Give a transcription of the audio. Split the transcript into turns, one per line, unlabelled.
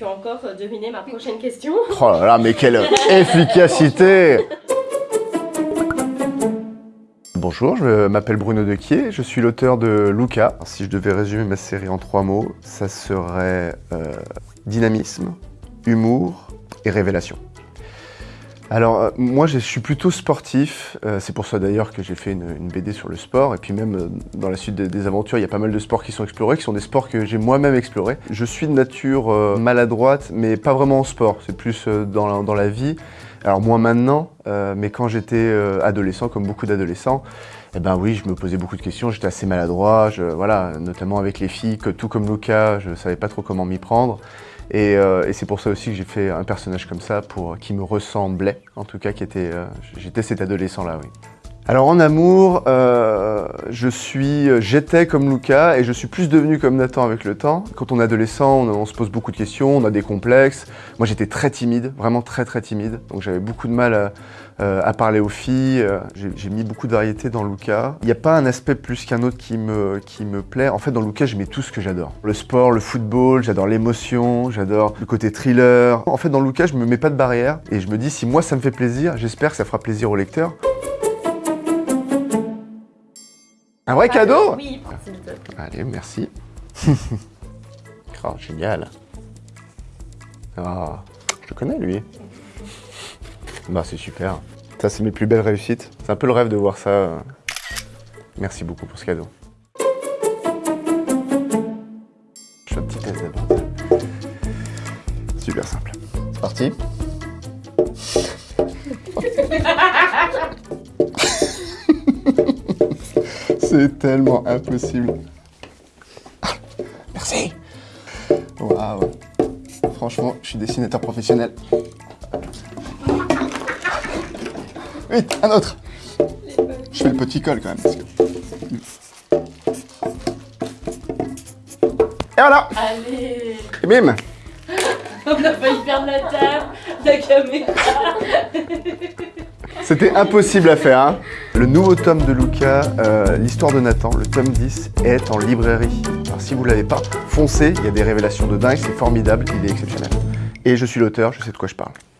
As-tu encore deviné ma prochaine question
Oh là là, mais quelle efficacité Bonjour, je m'appelle Bruno Dequier, je suis l'auteur de Luca. Si je devais résumer ma série en trois mots, ça serait euh, dynamisme, humour et révélation. Alors, euh, moi, je suis plutôt sportif. Euh, c'est pour ça d'ailleurs que j'ai fait une, BD sur le sport. Et puis même, euh, dans la suite des, aventures, il y a pas mal de sports qui sont explorés, qui sont des sports que j'ai moi-même explorés. Je suis de nature maladroite, mais pas vraiment en sport. C'est plus dans la, vie. Alors, moi maintenant, mais quand j'étais adolescent, comme beaucoup d'adolescents, eh ben oui, je me posais beaucoup de questions, j'étais assez maladroit, voilà, notamment avec les filles, que, tout comme Luca, je savais pas trop comment m'y prendre. Euh, et, c'est pour ça aussi que j'ai fait un personnage comme ça, pour, qui me ressemblait, en tout cas, qui était, euh, j'étais cet adolescent-là, oui. Alors en amour, euh, je suis, j'étais comme Luca et je suis plus devenu comme Nathan avec le temps. Quand on est adolescent, on, se pose beaucoup de questions, on a des complexes. Moi j'étais très timide, vraiment très très timide. Donc j'avais beaucoup de mal à, euh, parler aux filles. J'ai mis beaucoup de variété dans Luca. Il n'y a pas un aspect plus qu'un autre qui me, qui me plaît. En fait dans Luca j'aimais tout ce que j'adore. Le sport, le football, j'adore l'émotion, j'adore le côté thriller. En fait dans Luca je me mets pas de barrière et je me dis si moi ça me fait plaisir, j'espère que ça fera plaisir au lecteur. Un vrai cadeau
Oui,
Allez, merci. oh, génial. Ah, je le connais, lui. Bah, c'est super. Ça, c'est mes plus belles réussites. C'est un peu le rêve de voir ça. Merci beaucoup pour ce cadeau. Je fais un petit test d'abord. Super simple. C'est parti. C'est tellement impossible. Merci. Waouh. Franchement, je suis dessinateur professionnel. Vite, un autre. Je fais le petit col quand même. Et voilà
Allez
Et bim
On a failli perdre la table, la caméra
C'était impossible à faire. Hein. le nouveau tome de Luca, euh, l'histoire de Nathan, le tome 10, est en librairie. Alors si vous ne l'avez pas, foncez, il y a des révélations de dingue, c'est formidable, il est exceptionnel. Et je suis l'auteur, je sais de quoi je parle.